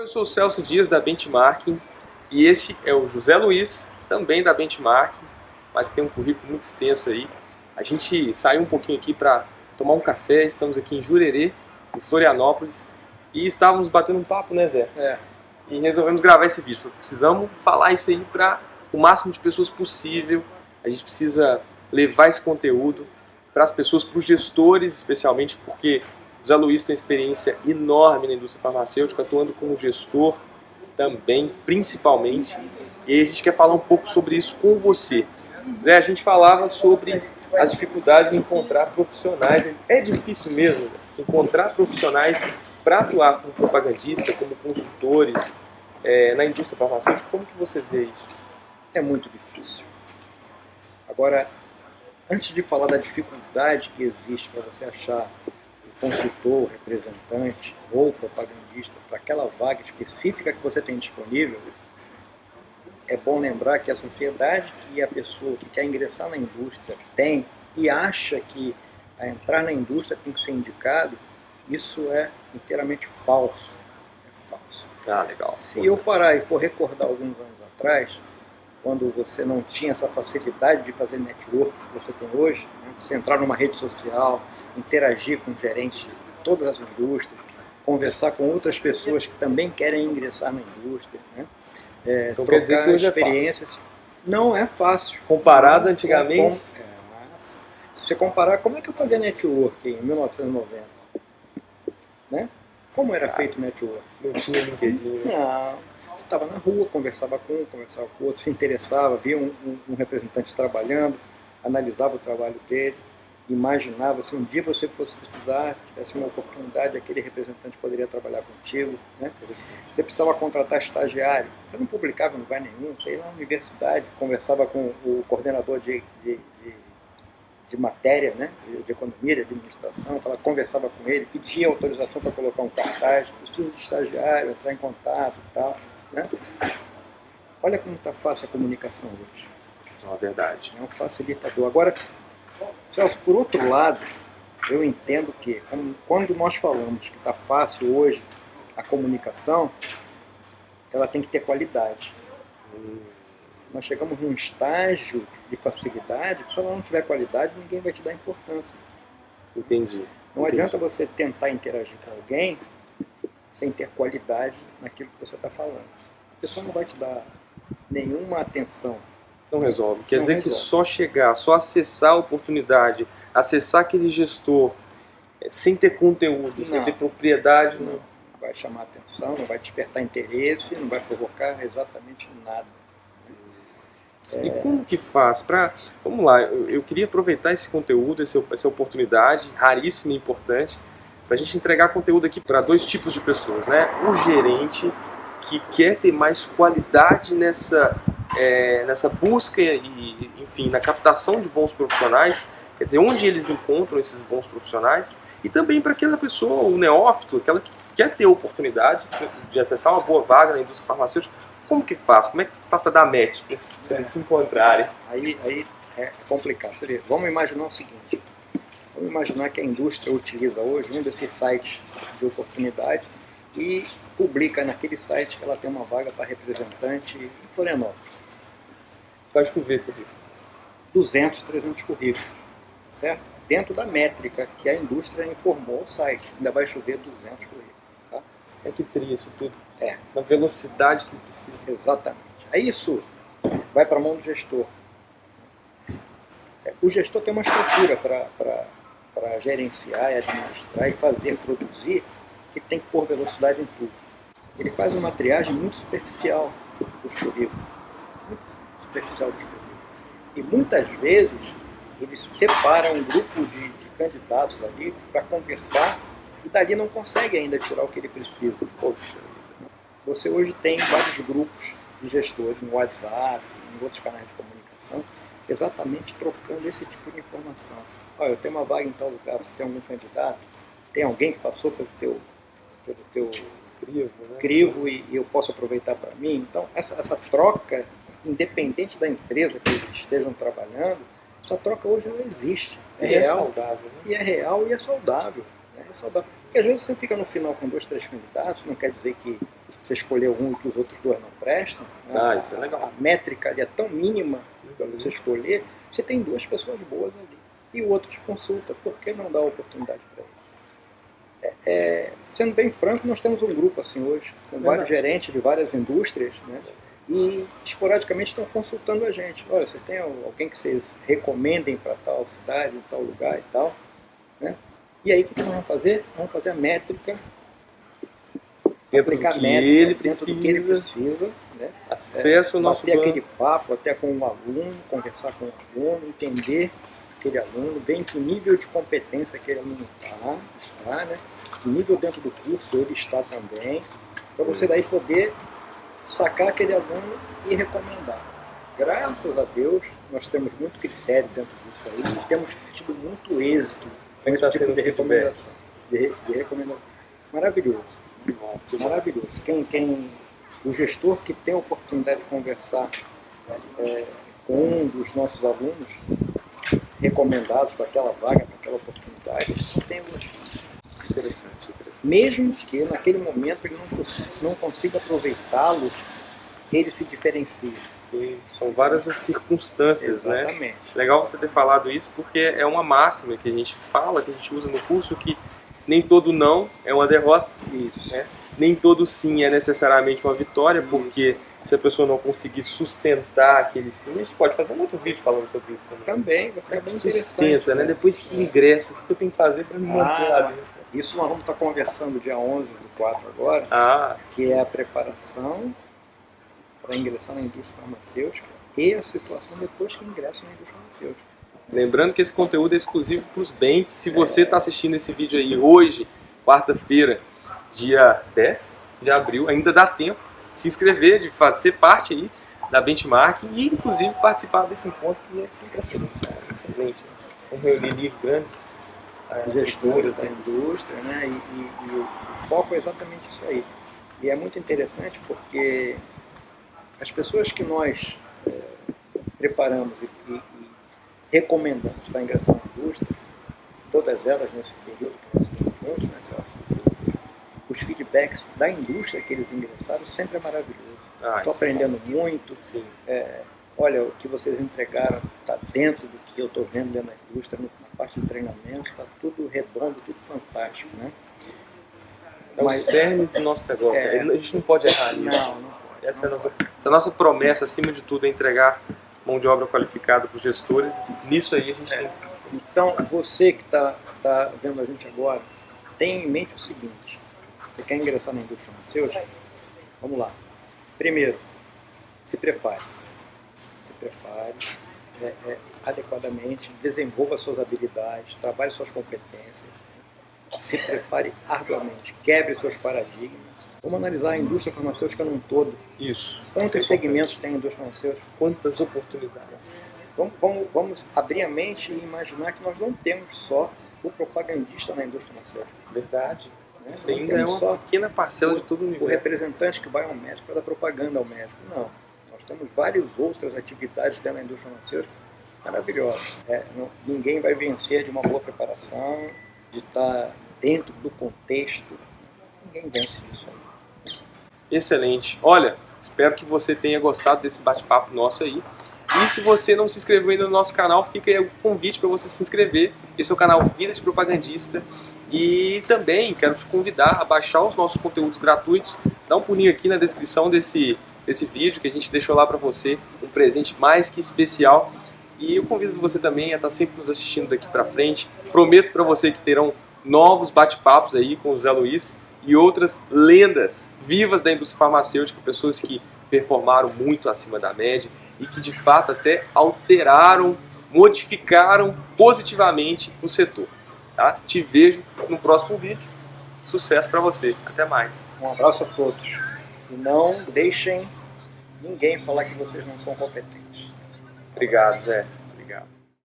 Eu sou o Celso Dias da Benchmarking e este é o José Luiz, também da Benchmarking, mas que tem um currículo muito extenso aí. A gente saiu um pouquinho aqui para tomar um café, estamos aqui em Jurerê, em Florianópolis, e estávamos batendo um papo, né Zé? É. E resolvemos gravar esse vídeo. Precisamos falar isso aí para o máximo de pessoas possível, a gente precisa levar esse conteúdo para as pessoas, para os gestores especialmente, porque o Zé Luiz tem experiência enorme na indústria farmacêutica, atuando como gestor também, principalmente. E a gente quer falar um pouco sobre isso com você. Né, a gente falava sobre as dificuldades em encontrar profissionais. É difícil mesmo encontrar profissionais para atuar como propagandista, como consultores é, na indústria farmacêutica. Como que você vê isso? É muito difícil. Agora, antes de falar da dificuldade que existe para você achar consultor, representante ou propagandista para aquela vaga específica que você tem disponível, é bom lembrar que a sociedade que a pessoa que quer ingressar na indústria tem e acha que a entrar na indústria tem que ser indicado, isso é inteiramente falso. É falso. Ah, legal. Se eu parar e for recordar alguns anos atrás, quando você não tinha essa facilidade de fazer network que você tem hoje, né? você entrar numa rede social, interagir com gerentes de todas as indústrias, conversar com outras pessoas que também querem ingressar na indústria, né? é, então, quer dizer que hoje experiências. É não é fácil. Comparado antigamente? É, mas, se você comparar, como é que eu fazia network em 1990? Né? Como era ah, feito network? Não tinha LinkedIn. Não estava na rua, conversava com um, conversava com outro, se interessava, via um, um, um, representante trabalhando, analisava o trabalho dele, imaginava se um dia você fosse precisar, tivesse uma oportunidade, aquele representante poderia trabalhar contigo. Né? Você precisava contratar estagiário, você não publicava em lugar nenhum, você ia na universidade, conversava com o coordenador de, de, de, de matéria, né? de, economia, de administração, falava, conversava com ele, pedia autorização para colocar um cartaz, preciso de estagiário, entrar em contato e tal. Né? Olha como está fácil a comunicação hoje. É verdade. É um facilitador. Agora, Celso, por outro lado, eu entendo que quando nós falamos que está fácil hoje a comunicação, ela tem que ter qualidade. Hum. Nós chegamos num estágio de facilidade que se ela não tiver qualidade, ninguém vai te dar importância. Entendi. Não Entendi. adianta você tentar interagir com alguém sem ter qualidade naquilo que você está falando. A pessoa não vai te dar nenhuma atenção. Não resolve. Quer não dizer resolve. que só chegar, só acessar a oportunidade, acessar aquele gestor, é, sem ter conteúdo, não. sem ter propriedade, não. não vai chamar atenção, não vai despertar interesse, não vai provocar exatamente nada. É... E como que faz para... Vamos lá, eu, eu, queria aproveitar esse conteúdo, essa, essa oportunidade raríssima e importante para a gente entregar conteúdo aqui para dois tipos de pessoas, né? O gerente que quer ter mais qualidade nessa, é, nessa busca e, enfim, na captação de bons profissionais, quer dizer, onde eles encontram esses bons profissionais, e também para aquela pessoa, o neófito, aquela que quer ter a oportunidade de acessar uma boa vaga na indústria farmacêutica, como que faz? Como é que faz para dar match, para eles, é. se encontrarem? Aí, aí é complicado. Vamos imaginar o seguinte, Vamos imaginar que a indústria utiliza hoje um desses sites de oportunidade e publica naquele site que ela tem uma vaga para representante em Florianópolis. Vai chover currículo. 200, 300 currículos, certo? Dentro da métrica que a indústria informou ao site. Ainda vai chover 200 currículos. Tá? É que tria isso tudo. É. Na velocidade que precisa. Exatamente. Aí isso vai para a mão do gestor. É, o gestor tem uma estrutura para para gerenciar administrar e fazer produzir, que tem que pôr velocidade em tudo. Ele faz uma triagem muito superficial dos currículos, muito superficial dos currículos. E muitas vezes ele separa um grupo de, de candidatos ali para conversar e dali não consegue ainda tirar o que ele precisa. Poxa, você hoje tem vários grupos de gestores no WhatsApp, em outros canais de comunicação, exatamente trocando esse tipo de informação olha, eu tenho uma vaga em tal lugar, você tem algum candidato? Tem alguém que passou pelo teu, pelo teu crivo, né? crivo e, e, eu posso aproveitar para mim? Então, essa, essa troca, independente da empresa que eles estejam trabalhando, essa troca hoje não existe. É e é real. É saudável, né? E é real e é saudável. Né? É saudável. Porque às vezes você fica no final com dois, três candidatos, não quer dizer que você escolher um que os outros dois não prestam, né? Ah, isso é legal. a métrica ali é tão mínima para você escolher, você tem duas pessoas boas ali. E o outro te consulta, por que não dar oportunidade para ele? É, é, sendo bem franco, nós temos um grupo assim hoje, com vários gerentes de várias indústrias, né? e esporadicamente estão consultando a gente. Olha, você tem alguém que vocês recomendem para tal cidade, tal lugar e tal. Né? E aí o que, que nós vamos fazer? Vamos fazer a métrica, Dentro do que ele dentro precisa, do que ele precisa. Né? acesso ao nosso Bater banco. aquele papo até com o aluno, conversar com o aluno, entender aquele aluno, ver em que nível de competência aquele aluno tá, está, né? que nível dentro do curso ele está também, para você daí poder sacar aquele aluno e recomendar. Graças a Deus, nós temos muito critério dentro disso aí e temos tido muito êxito nesse está tipo de feedback? recomendação. De, de recomendação. Maravilhoso. Que bom. Maravilhoso. Quem, quem, o gestor que tem a oportunidade de conversar é, com um dos nossos alunos recomendados para aquela vaga, para aquela oportunidade, só tem elogio. Interessante, interessante. Mesmo que naquele momento ele não, não consiga aproveitá-lo, ele se diferencia. Sim, são várias as circunstâncias, né? Exatamente. Legal você ter falado isso porque é uma máxima que a gente fala, que a gente usa no curso, que nem todo não é uma derrota, Isso. É. nem todo sim é necessariamente uma vitória, porque se a pessoa não conseguir sustentar aquele sim, a gente pode fazer um outro vídeo falando sobre isso também. Também vai ficar bem Sustenta, interessante. né? Depois que ingressa, o que eu tenho que fazer para me manter Ah. lá dentro? Isso nós vamos estar conversando dia 11 do 4 agora, Ah, que é a preparação para ingressar na indústria farmacêutica e a situação depois que ingressa na indústria farmacêutica. Lembrando que esse conteúdo é exclusivo para os bens. Se você está assistindo esse vídeo aí hoje, quarta-feira, dia 10 de abril, ainda dá tempo de se inscrever, de fazer parte aí da benchmark e inclusive participar desse encontro que é sempre excelente. excelente. Vamos reunir grandes eh, gestores da né? indústria, né? E, e- e o foco é exatamente isso aí. E é muito interessante porque as pessoas que nós eh, preparamos e- e recomendamos para ingressar na indústria, todas elas nesse período que nós estamos juntos, né, os feedbacks da indústria que eles ingressaram sempre é maravilhoso. Ah, Estou isso é aprendendo muito, bom. Sim. olha, o que vocês entregaram está dentro do que eu estou vendo dentro da indústria, na parte de treinamento, está tudo redondo, tudo fantástico, né? É o Mas- cerne do nosso negócio. É. né? A gente não pode errar nisso. Não, não pode. Essa é, não nossa, pode. essa é a nossa promessa, acima de tudo, é entregar mão de obra qualificada para os gestores. Nisso aí a gente É. tem Então, você que está tá vendo a gente agora, tenha em mente o seguinte, você quer ingressar na indústria farmacêutica? Vamos lá. Primeiro, se prepare. Se prepare é, é, adequadamente, desenvolva suas habilidades, trabalhe suas competências, se prepare arduamente, quebre seus paradigmas. Vamos analisar a indústria farmacêutica num todo. isso. Quantos é segmentos tem a indústria farmacêutica? Quantas oportunidades. Vamos, vamos, vamos abrir a mente e imaginar que nós não temos só o propagandista na indústria farmacêutica. Verdade. Né? Isso ainda é uma só pequena parcela de todo o o universo. representante que vai ao médico para dar propaganda ao médico. Não. Nós temos várias outras atividades dentro da indústria farmacêutica maravilhosas. É, não- ninguém vai vencer de uma boa preparação, de estar dentro do contexto. Ninguém vence disso aí. Excelente. Olha, espero que você tenha gostado desse bate-papo nosso aí. E se você não se inscreveu ainda no nosso canal, fica aí o convite para você se inscrever. Esse é o canal Vida de Propagandista. E também quero te convidar a baixar os nossos conteúdos gratuitos. Dá um pulinho aqui na descrição desse, desse vídeo que a gente deixou lá para você. Um presente mais que especial. E eu convido você também a estar sempre nos assistindo daqui para frente. Prometo para você que terão novos bate-papos aí com o Zé Luiz e outras lendas vivas da indústria farmacêutica, pessoas que performaram muito acima da média e que de fato até alteraram, modificaram positivamente o setor. Tá? Te vejo no próximo vídeo. Sucesso para você. Até mais. Um abraço a todos. E não deixem ninguém falar que vocês não são competentes. Obrigado, Zé.